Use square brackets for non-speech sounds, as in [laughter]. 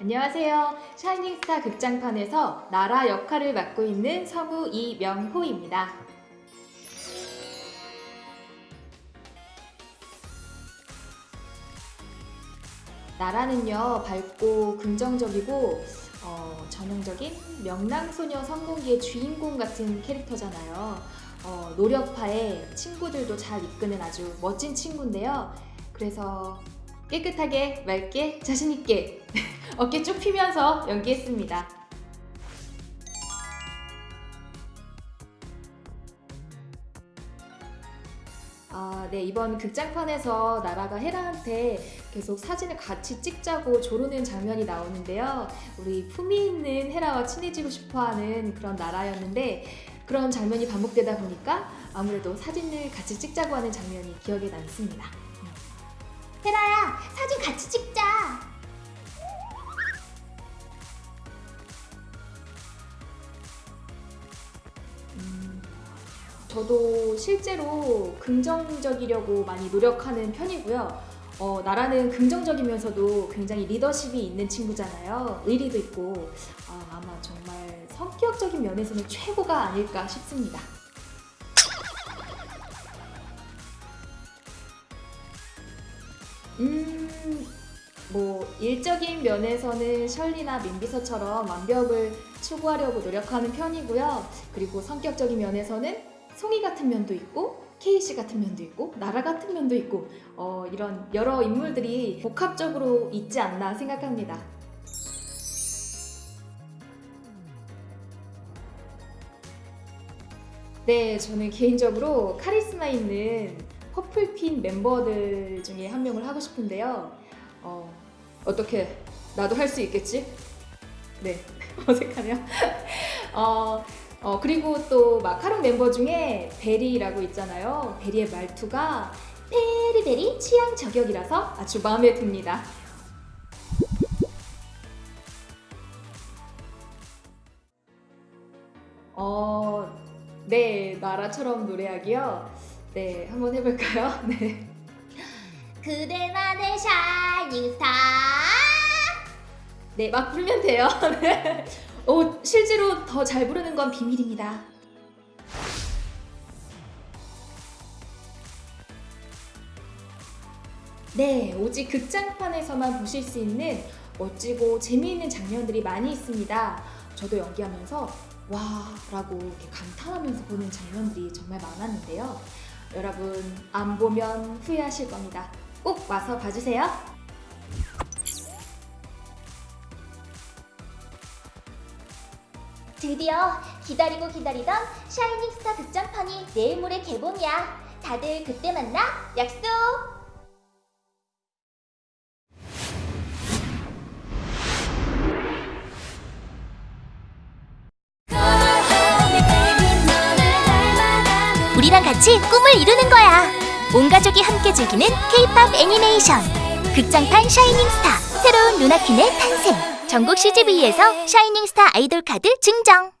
안녕하세요. 샤이닝스타 극장판에서 나라 역할을 맡고 있는 성우 이명호입니다. 나라는요 밝고 긍정적이고 어, 전형적인 명랑소녀 성공기의 주인공 같은 캐릭터잖아요. 어, 노력파에 친구들도 잘 이끄는 아주 멋진 친구인데요. 그래서 깨끗하게 맑게 자신있게 [laughs] 어깨 쭉 펴면서 연기했습니다. 아, 네, 이번 극장판에서 나라가 헤라한테 계속 사진을 같이 찍자고 조르는 장면이 나오는데요. 우리 품위 있는 헤라와 친해지고 싶어 하는 그런 나라였는데 그런 장면이 반복되다 보니까 아무래도 사진을 같이 찍자고 하는 장면이 기억에 남습니다. 헤라야, 사진 같이 찍자. 저도 실제로 긍정적이려고 많이 노력하는 편이고요. 어, 나라는 긍정적이면서도 굉장히 리더십이 있는 친구잖아요. 의리도 있고 아, 아마 정말 성격적인 면에서는 최고가 아닐까 싶습니다. 음, 뭐 일적인 면에서는 셜리나 민비서처럼 완벽을 추구하려고 노력하는 편이고요. 그리고 성격적인 면에서는 송이 같은 면도 있고 케이씨 같은 면도 있고 나라 같은 면도 있고 어, 이런 여러 인물들이 복합적으로 있지 않나 생각합니다. 네, 저는 개인적으로 카리스마 있는 퍼플핀 멤버들 중에 한 명을 하고 싶은데요. 어, 어떻게 나도 할 수 있겠지? 네, [laughs] 어색하네요. 어, 어, 그리고 또 마카롱 멤버 중에 베리라고 있잖아요. 베리의 말투가 베리베리 취향 저격이라서 아주 마음에 듭니다. 어, 네, 나라처럼 노래하기요. 네, 한번 해볼까요? [laughs] 네. 그대만의 샤이닝 스타. 네, 막 부르면 돼요. [laughs] 네. 오, 실제로 더 잘 부르는 건 비밀입니다. 네, 오직 극장판에서만 보실 수 있는 멋지고 재미있는 장면들이 많이 있습니다. 저도 연기하면서 와 라고 이렇게 감탄하면서 보는 장면들이 정말 많았는데요. 여러분 안 보면 후회하실 겁니다. 꼭 와서 봐주세요. 드디어 기다리고 기다리던 샤이닝스타 극장판이 내일 모레 개봉이야. 다들 그때 만나. 약속. 우리랑 같이 꿈을 이루는 거야. 온 가족이 함께 즐기는 K-팝 애니메이션. 극장판 샤이닝스타. 새로운 루나킨의 탄생. 전국 CGV에서 샤이닝스타 아이돌 카드 증정.